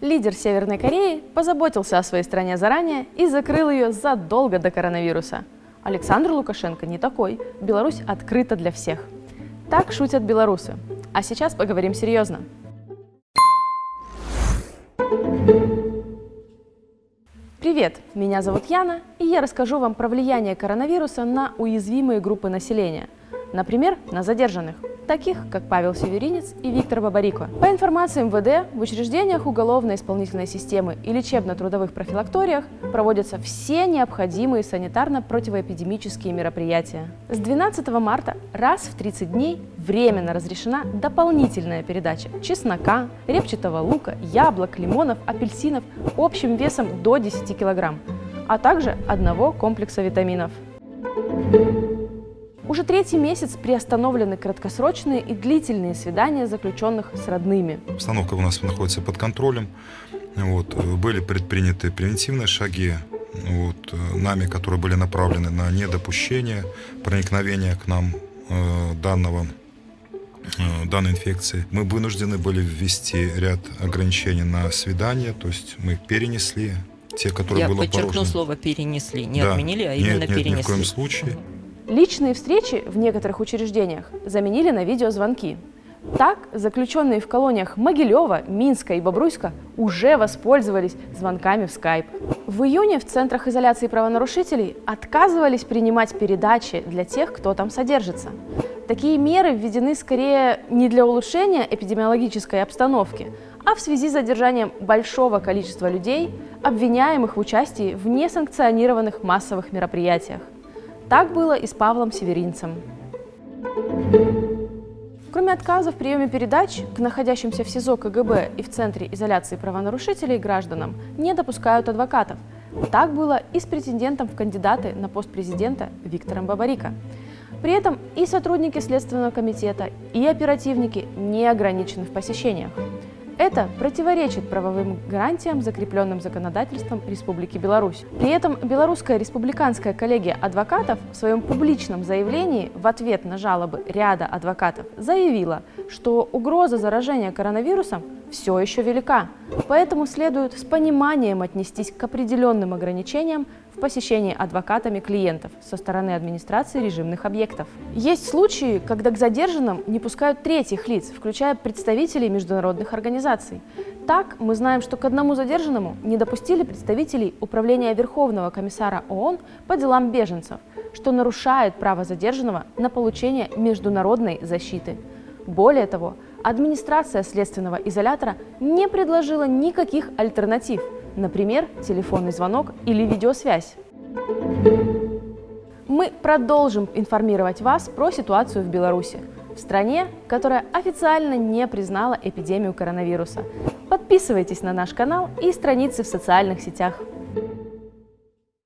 Лидер Северной Кореи позаботился о своей стране заранее и закрыл ее задолго до коронавируса. Александр Лукашенко не такой. Беларусь открыта для всех. Так шутят белорусы. А сейчас поговорим серьезно. Привет, меня зовут Яна, и я расскажу вам про влияние коронавируса на уязвимые группы населения, например, на задержанных – таких как Павел Северинец и Виктор Бабарико. По информации МВД, в учреждениях уголовно-исполнительной системы и лечебно-трудовых профилакториях проводятся все необходимые санитарно-противоэпидемические мероприятия. С 12 марта раз в 30 дней временно разрешена дополнительная передача чеснока, репчатого лука, яблок, лимонов, апельсинов общим весом до 10 кг, а также одного комплекса витаминов. Уже третий месяц приостановлены краткосрочные и длительные свидания заключенных с родными. Обстановка у нас находится под контролем. Вот, были предприняты превентивные шаги вот, нами, которые были направлены на недопущение проникновения к нам э, данного э, данной инфекции. Мы вынуждены были ввести ряд ограничений на свидания, то есть мы перенесли те, которые Я было подчеркну положено. слово перенесли, не да. отменили, а нет, именно нет, перенесли. Ни в коем случае. Личные встречи в некоторых учреждениях заменили на видеозвонки. Так, заключенные в колониях Могилева, Минска и Бобруйска уже воспользовались звонками в Skype. В июне в центрах изоляции правонарушителей отказывались принимать передачи для тех, кто там содержится. Такие меры введены скорее не для улучшения эпидемиологической обстановки, а в связи с задержанием большого количества людей, обвиняемых в участии в несанкционированных массовых мероприятиях. Так было и с Павлом Северинцем. Кроме отказа в приеме передач, к находящимся в СИЗО КГБ и в Центре изоляции правонарушителей гражданам не допускают адвокатов. Так было и с претендентом в кандидаты на пост президента Виктором Бабарико. При этом и сотрудники Следственного комитета, и оперативники не ограничены в посещениях. Это противоречит правовым гарантиям, закрепленным законодательством Республики Беларусь. При этом Белорусская республиканская коллегия адвокатов в своем публичном заявлении в ответ на жалобы ряда адвокатов заявила, что угроза заражения коронавирусом все еще велика, поэтому следует с пониманием отнестись к определенным ограничениям в посещении адвокатами клиентов со стороны администрации режимных объектов. Есть случаи, когда к задержанным не пускают третьих лиц, включая представителей международных организаций. Так, мы знаем, что к одному задержанному не допустили представителей Управления Верховного комиссара ООН по делам беженцев, что нарушает право задержанного на получение международной защиты. Более того, администрация следственного изолятора не предложила никаких альтернатив – например, телефонный звонок или видеосвязь. Мы продолжим информировать вас про ситуацию в Беларуси, в стране, которая официально не признала эпидемию коронавируса. Подписывайтесь на наш канал и страницы в социальных сетях.